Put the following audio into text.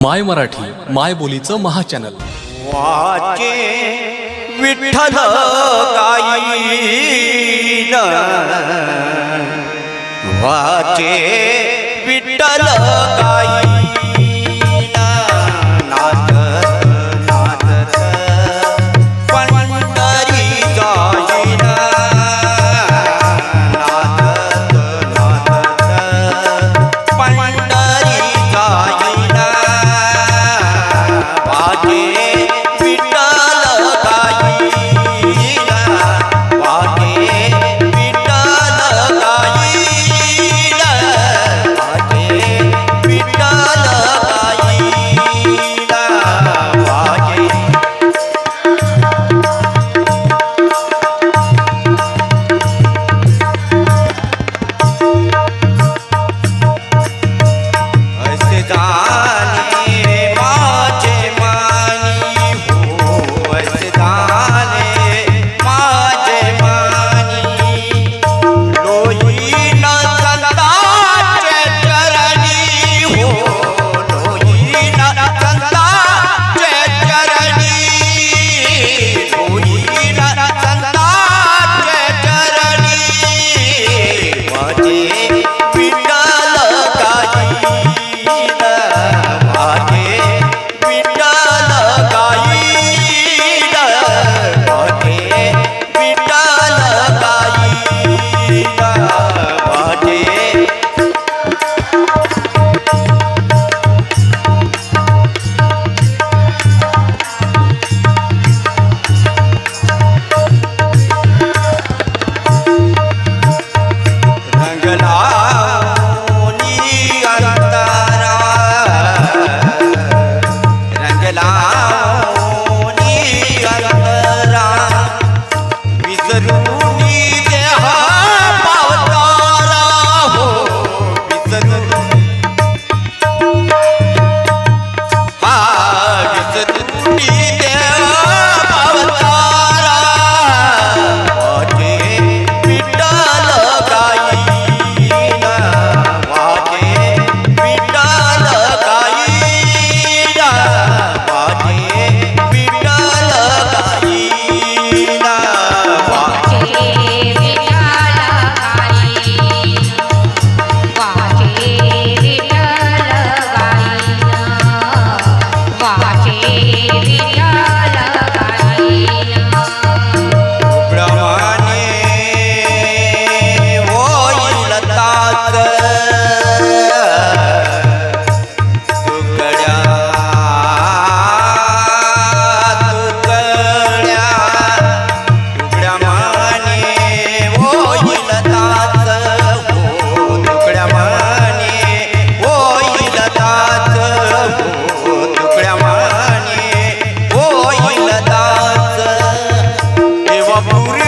माय मराठी माय बोलीचं महाचॅनल. वाचे विठ्ठल गाईन वाचे विठ्ठल गाई Vamos,